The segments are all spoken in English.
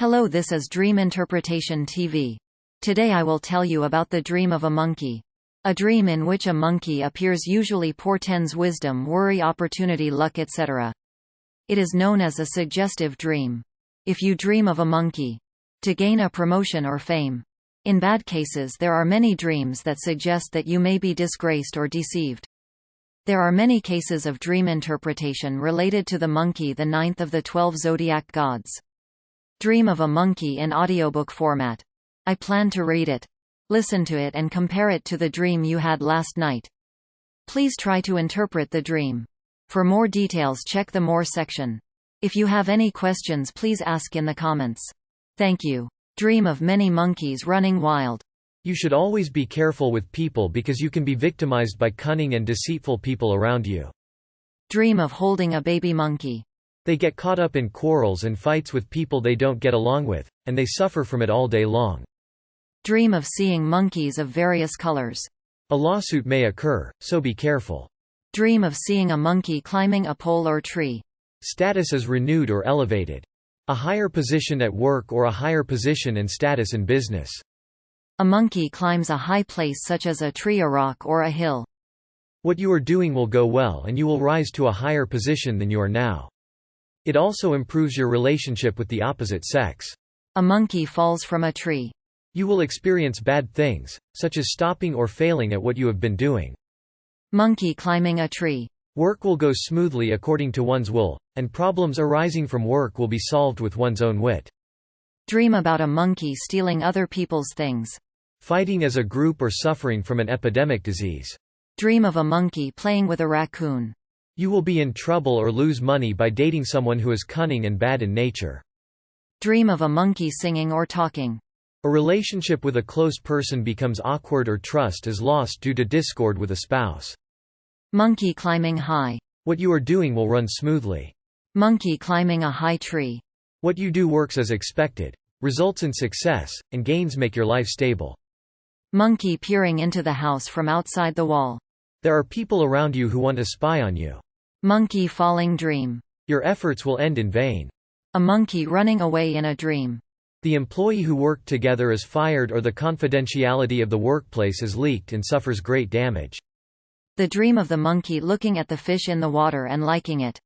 Hello this is Dream Interpretation TV. Today I will tell you about the dream of a monkey. A dream in which a monkey appears usually portends wisdom worry opportunity luck etc. It is known as a suggestive dream. If you dream of a monkey to gain a promotion or fame. In bad cases there are many dreams that suggest that you may be disgraced or deceived. There are many cases of dream interpretation related to the monkey the ninth of the twelve zodiac gods. Dream of a monkey in audiobook format. I plan to read it. Listen to it and compare it to the dream you had last night. Please try to interpret the dream. For more details check the More section. If you have any questions please ask in the comments. Thank you. Dream of many monkeys running wild. You should always be careful with people because you can be victimized by cunning and deceitful people around you. Dream of holding a baby monkey. They get caught up in quarrels and fights with people they don't get along with, and they suffer from it all day long. Dream of seeing monkeys of various colors. A lawsuit may occur, so be careful. Dream of seeing a monkey climbing a pole or tree. Status is renewed or elevated. A higher position at work or a higher position and status in business. A monkey climbs a high place such as a tree a rock or a hill. What you are doing will go well and you will rise to a higher position than you are now. It also improves your relationship with the opposite sex. A monkey falls from a tree. You will experience bad things, such as stopping or failing at what you have been doing. Monkey climbing a tree. Work will go smoothly according to one's will, and problems arising from work will be solved with one's own wit. Dream about a monkey stealing other people's things. Fighting as a group or suffering from an epidemic disease. Dream of a monkey playing with a raccoon. You will be in trouble or lose money by dating someone who is cunning and bad in nature. Dream of a monkey singing or talking. A relationship with a close person becomes awkward or trust is lost due to discord with a spouse. Monkey climbing high. What you are doing will run smoothly. Monkey climbing a high tree. What you do works as expected, results in success, and gains make your life stable. Monkey peering into the house from outside the wall. There are people around you who want to spy on you. Monkey falling dream. Your efforts will end in vain. A monkey running away in a dream. The employee who worked together is fired or the confidentiality of the workplace is leaked and suffers great damage. The dream of the monkey looking at the fish in the water and liking it.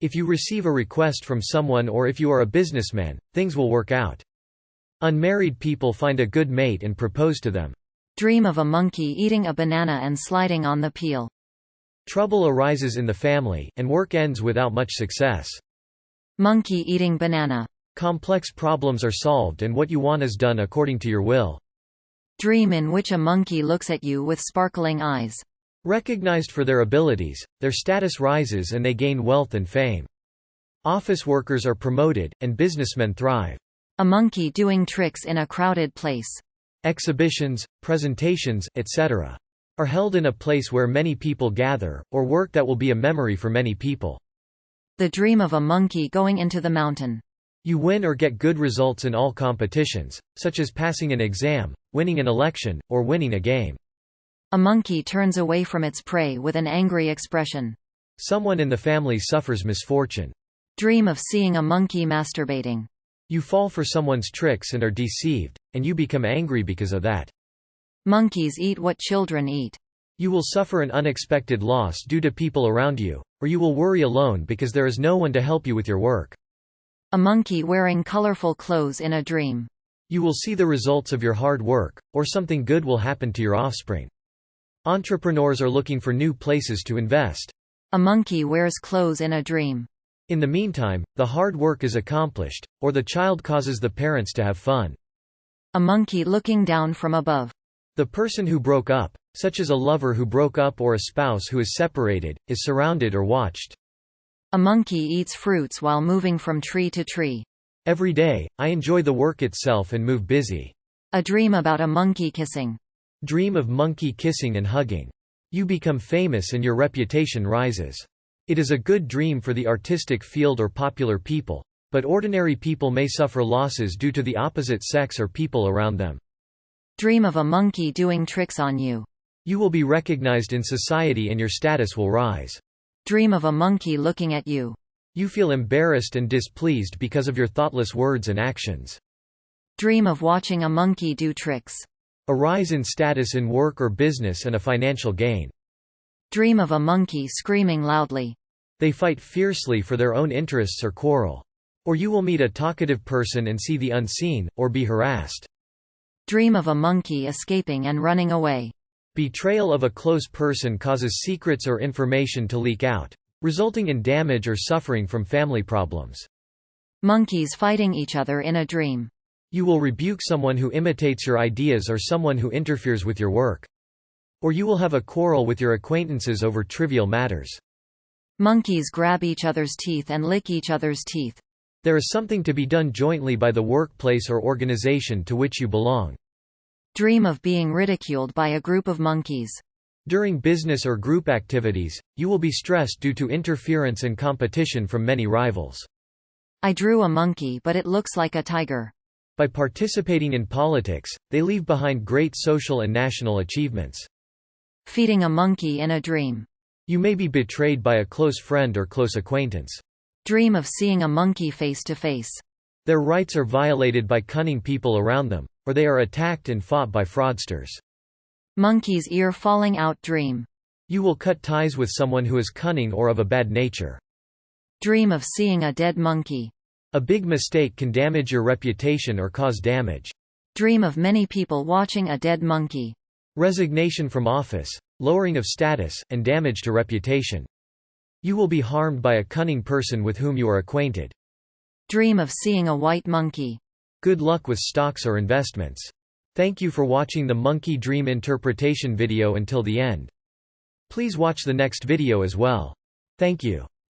If you receive a request from someone or if you are a businessman, things will work out. Unmarried people find a good mate and propose to them. Dream of a monkey eating a banana and sliding on the peel. Trouble arises in the family, and work ends without much success. Monkey eating banana. Complex problems are solved and what you want is done according to your will. Dream in which a monkey looks at you with sparkling eyes. Recognized for their abilities, their status rises and they gain wealth and fame. Office workers are promoted, and businessmen thrive. A monkey doing tricks in a crowded place. Exhibitions, presentations, etc are held in a place where many people gather, or work that will be a memory for many people. The dream of a monkey going into the mountain. You win or get good results in all competitions, such as passing an exam, winning an election, or winning a game. A monkey turns away from its prey with an angry expression. Someone in the family suffers misfortune. Dream of seeing a monkey masturbating. You fall for someone's tricks and are deceived, and you become angry because of that. Monkeys eat what children eat. You will suffer an unexpected loss due to people around you, or you will worry alone because there is no one to help you with your work. A monkey wearing colorful clothes in a dream. You will see the results of your hard work, or something good will happen to your offspring. Entrepreneurs are looking for new places to invest. A monkey wears clothes in a dream. In the meantime, the hard work is accomplished, or the child causes the parents to have fun. A monkey looking down from above. The person who broke up, such as a lover who broke up or a spouse who is separated, is surrounded or watched. A monkey eats fruits while moving from tree to tree. Every day, I enjoy the work itself and move busy. A dream about a monkey kissing. Dream of monkey kissing and hugging. You become famous and your reputation rises. It is a good dream for the artistic field or popular people, but ordinary people may suffer losses due to the opposite sex or people around them. Dream of a monkey doing tricks on you. You will be recognized in society and your status will rise. Dream of a monkey looking at you. You feel embarrassed and displeased because of your thoughtless words and actions. Dream of watching a monkey do tricks. A rise in status in work or business and a financial gain. Dream of a monkey screaming loudly. They fight fiercely for their own interests or quarrel. Or you will meet a talkative person and see the unseen, or be harassed. Dream of a monkey escaping and running away. Betrayal of a close person causes secrets or information to leak out, resulting in damage or suffering from family problems. Monkeys fighting each other in a dream. You will rebuke someone who imitates your ideas or someone who interferes with your work. Or you will have a quarrel with your acquaintances over trivial matters. Monkeys grab each other's teeth and lick each other's teeth. There is something to be done jointly by the workplace or organization to which you belong. Dream of being ridiculed by a group of monkeys. During business or group activities, you will be stressed due to interference and competition from many rivals. I drew a monkey but it looks like a tiger. By participating in politics, they leave behind great social and national achievements. Feeding a monkey in a dream. You may be betrayed by a close friend or close acquaintance. Dream of seeing a monkey face to face. Their rights are violated by cunning people around them, or they are attacked and fought by fraudsters. Monkey's ear falling out dream. You will cut ties with someone who is cunning or of a bad nature. Dream of seeing a dead monkey. A big mistake can damage your reputation or cause damage. Dream of many people watching a dead monkey. Resignation from office, lowering of status, and damage to reputation. You will be harmed by a cunning person with whom you are acquainted. Dream of seeing a white monkey. Good luck with stocks or investments. Thank you for watching the Monkey Dream interpretation video until the end. Please watch the next video as well. Thank you.